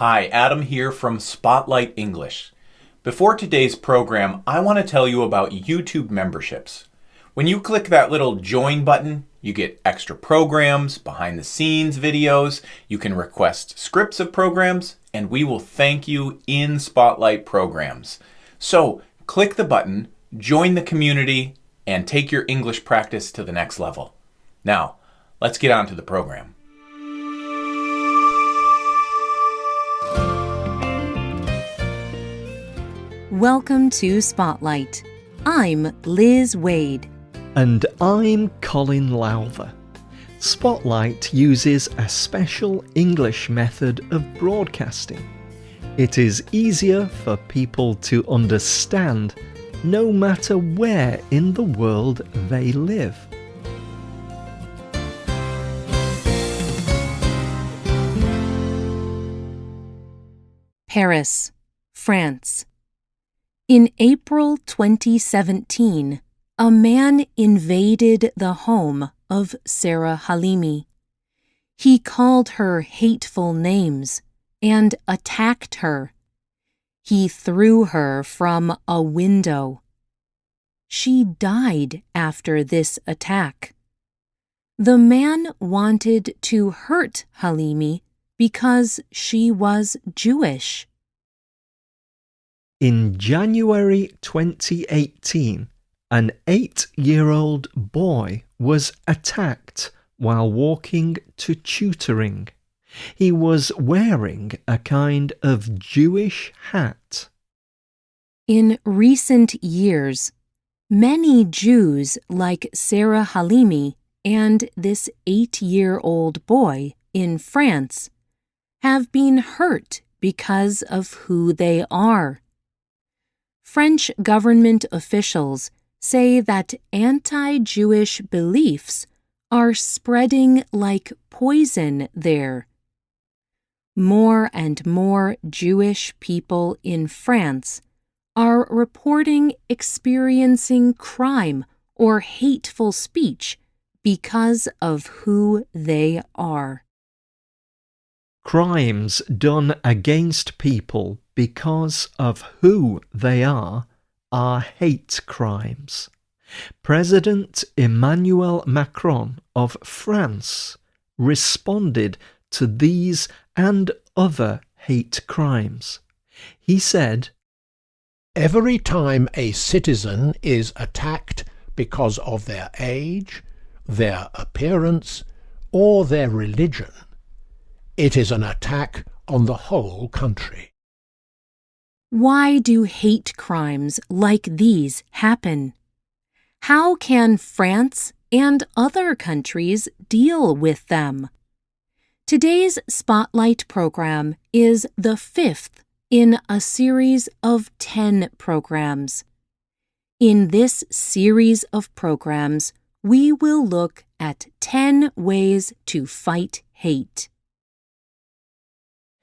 Hi, Adam here from Spotlight English. Before today's program, I want to tell you about YouTube memberships. When you click that little join button, you get extra programs, behind the scenes videos, you can request scripts of programs, and we will thank you in Spotlight programs. So click the button, join the community, and take your English practice to the next level. Now, let's get on to the program. Welcome to Spotlight. I'm Liz Waid. And I'm Colin Lowther. Spotlight uses a special English method of broadcasting. It is easier for people to understand no matter where in the world they live. Paris, France. In April 2017, a man invaded the home of Sarah Halimi. He called her hateful names and attacked her. He threw her from a window. She died after this attack. The man wanted to hurt Halimi because she was Jewish. In January 2018, an eight year old boy was attacked while walking to tutoring. He was wearing a kind of Jewish hat. In recent years, many Jews like Sarah Halimi and this eight year old boy in France have been hurt because of who they are. French government officials say that anti Jewish beliefs are spreading like poison there. More and more Jewish people in France are reporting experiencing crime or hateful speech because of who they are. Crimes done against people because of who they are are hate crimes. President Emmanuel Macron of France responded to these and other hate crimes. He said, Every time a citizen is attacked because of their age, their appearance, or their religion, it is an attack on the whole country. Why do hate crimes like these happen? How can France and other countries deal with them? Today's Spotlight program is the fifth in a series of 10 programs. In this series of programs, we will look at 10 ways to fight hate.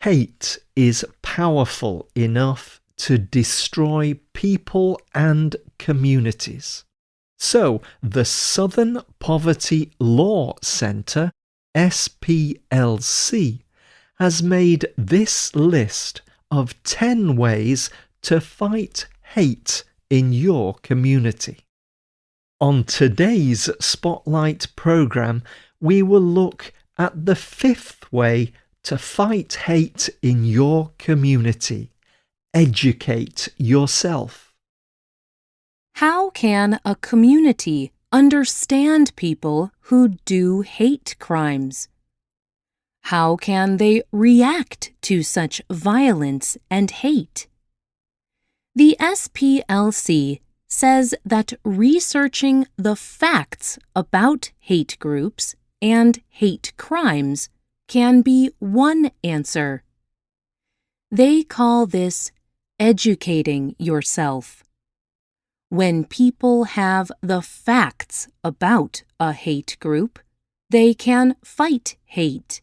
Hate is powerful enough to destroy people and communities. So, the Southern Poverty Law Centre, SPLC, has made this list of 10 ways to fight hate in your community. On today's Spotlight programme, we will look at the fifth way to fight hate in your community. Educate yourself. How can a community understand people who do hate crimes? How can they react to such violence and hate? The SPLC says that researching the facts about hate groups and hate crimes can be one answer. They call this educating yourself. When people have the facts about a hate group, they can fight hate.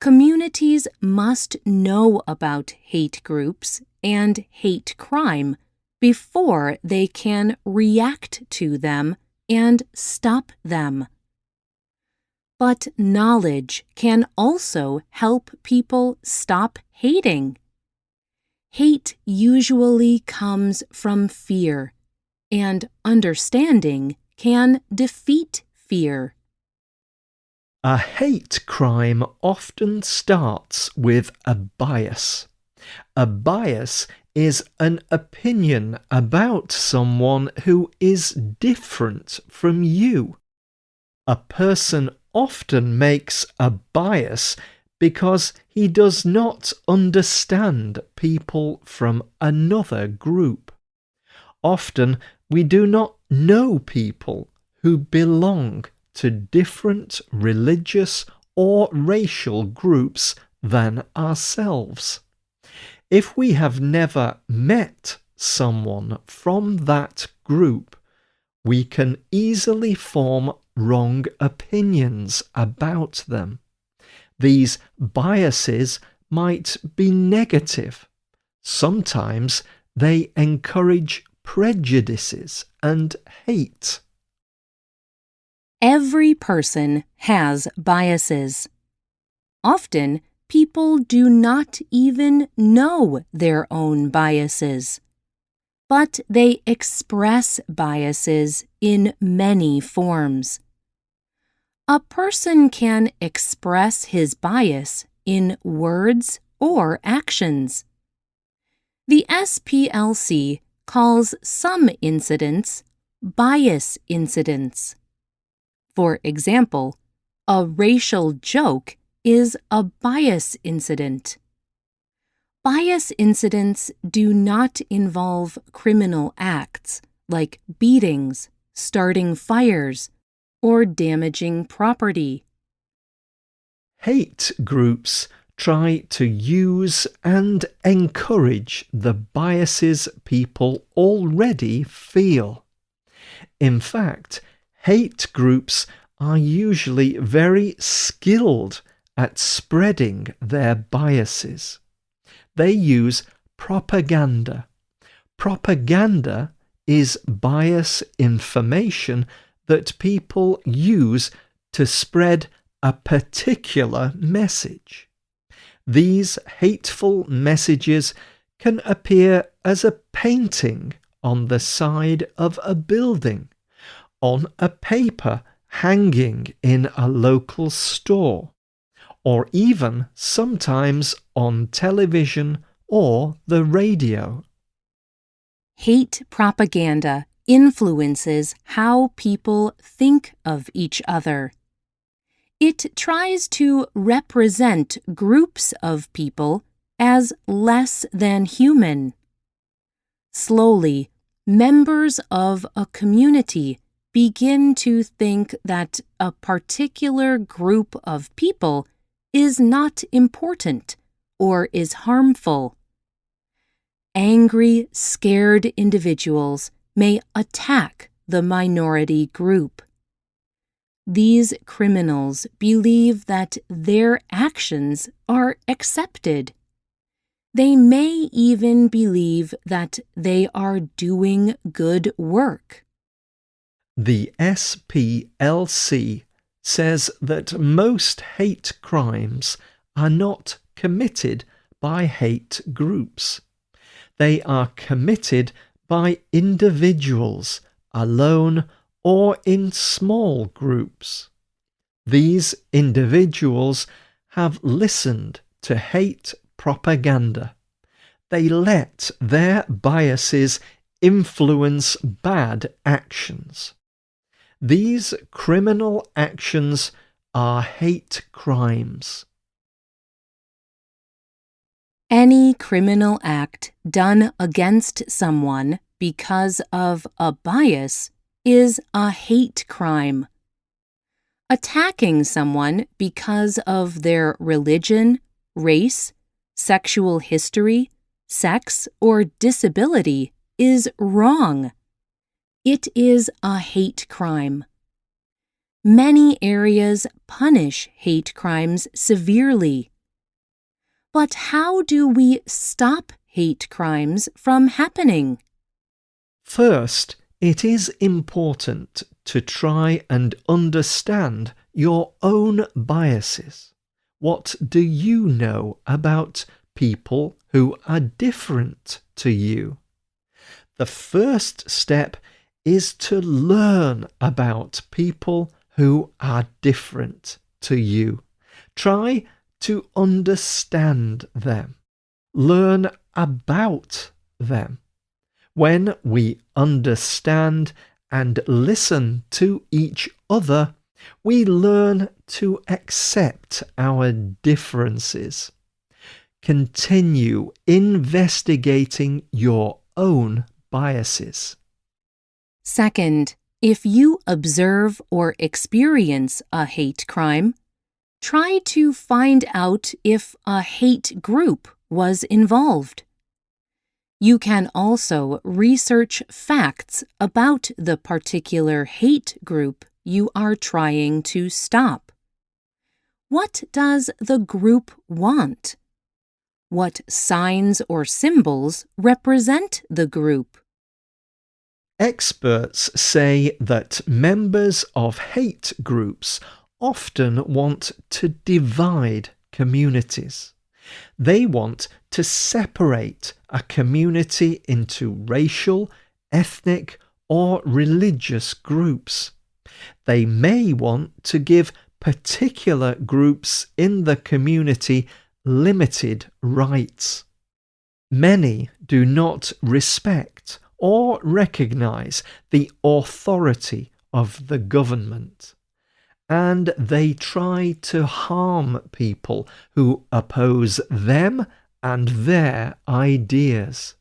Communities must know about hate groups and hate crime before they can react to them and stop them. But knowledge can also help people stop hating. Hate usually comes from fear, and understanding can defeat fear. A hate crime often starts with a bias. A bias is an opinion about someone who is different from you. A person often makes a bias because he does not understand people from another group. Often we do not know people who belong to different religious or racial groups than ourselves. If we have never met someone from that group, we can easily form wrong opinions about them. These biases might be negative. Sometimes they encourage prejudices and hate. Every person has biases. Often, people do not even know their own biases. But they express biases in many forms. A person can express his bias in words or actions. The SPLC calls some incidents bias incidents. For example, a racial joke is a bias incident. Bias incidents do not involve criminal acts like beatings, starting fires, or damaging property. Hate groups try to use and encourage the biases people already feel. In fact, hate groups are usually very skilled at spreading their biases. They use propaganda. Propaganda is bias information that people use to spread a particular message. These hateful messages can appear as a painting on the side of a building on a paper hanging in a local store, or even sometimes on television or the radio. Hate propaganda influences how people think of each other. It tries to represent groups of people as less than human. Slowly, members of a community begin to think that a particular group of people is not important or is harmful. Angry, scared individuals may attack the minority group. These criminals believe that their actions are accepted. They may even believe that they are doing good work. The SPLC says that most hate crimes are not committed by hate groups. They are committed by individuals alone or in small groups. These individuals have listened to hate propaganda. They let their biases influence bad actions. These criminal actions are hate crimes. Any criminal act done against someone because of a bias is a hate crime. Attacking someone because of their religion, race, sexual history, sex, or disability is wrong. It is a hate crime. Many areas punish hate crimes severely. But how do we stop hate crimes from happening? First, it is important to try and understand your own biases. What do you know about people who are different to you? The first step is to learn about people who are different to you. Try to understand them. Learn about them. When we understand and listen to each other, we learn to accept our differences. Continue investigating your own biases. Second, if you observe or experience a hate crime, try to find out if a hate group was involved. You can also research facts about the particular hate group you are trying to stop. What does the group want? What signs or symbols represent the group? Experts say that members of hate groups often want to divide communities. They want to separate a community into racial, ethnic, or religious groups. They may want to give particular groups in the community limited rights. Many do not respect or recognize the authority of the government and they try to harm people who oppose them and their ideas.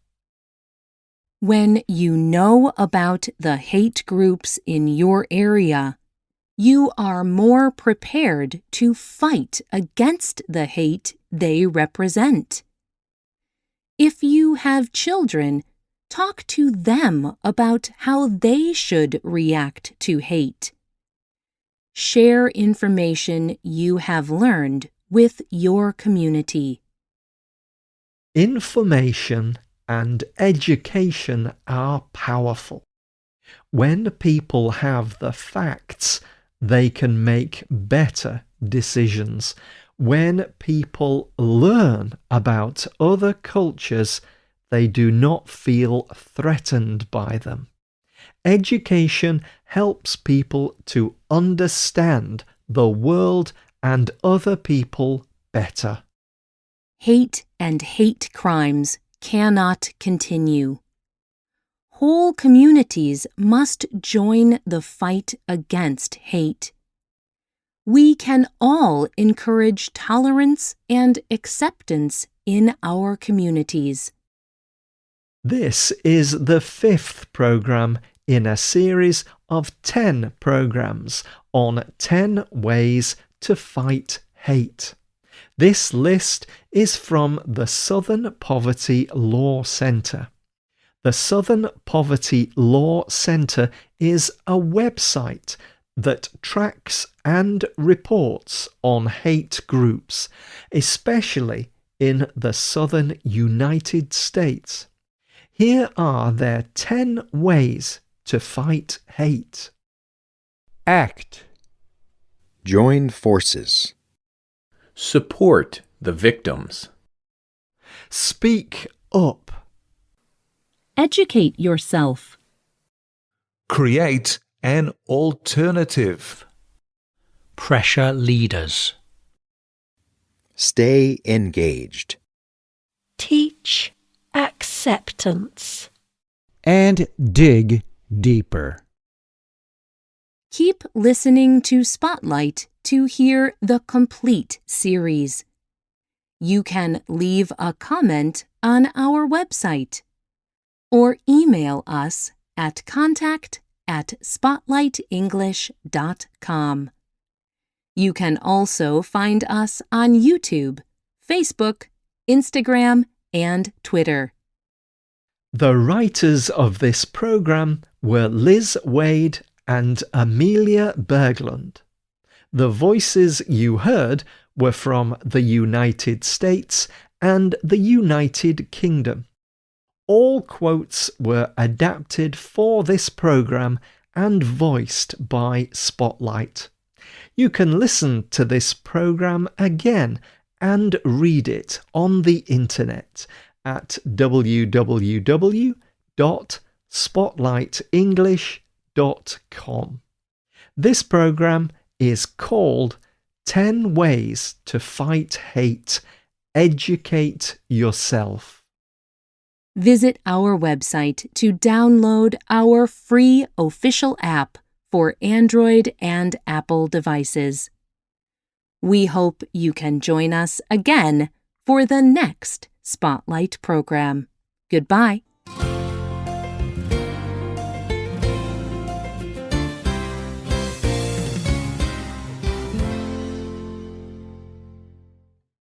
When you know about the hate groups in your area, you are more prepared to fight against the hate they represent. If you have children, talk to them about how they should react to hate. Share information you have learned with your community. Information and education are powerful. When people have the facts, they can make better decisions. When people learn about other cultures, they do not feel threatened by them. Education helps people to understand the world and other people better. Hate and hate crimes cannot continue. Whole communities must join the fight against hate. We can all encourage tolerance and acceptance in our communities. This is the fifth program in a series of 10 programs on 10 ways to fight hate. This list is from the Southern Poverty Law Centre. The Southern Poverty Law Centre is a website that tracks and reports on hate groups, especially in the southern United States. Here are their 10 ways to fight hate. Act. Join forces. Support the victims. Speak up. Educate yourself. Create an alternative. Pressure leaders. Stay engaged. Teach acceptance. And dig deeper. Keep listening to Spotlight to hear the complete series. You can leave a comment on our website or email us at contact at spotlightenglish.com. You can also find us on YouTube, Facebook, Instagram, and Twitter. The writers of this program were Liz Waid and Amelia Berglund. The voices you heard were from the United States and the United Kingdom. All quotes were adapted for this program and voiced by Spotlight. You can listen to this program again and read it on the internet at www.spotlightenglish.com. This program is called 10 Ways to Fight Hate. Educate Yourself. Visit our website to download our free official app for Android and Apple devices. We hope you can join us again for the next Spotlight program. Goodbye.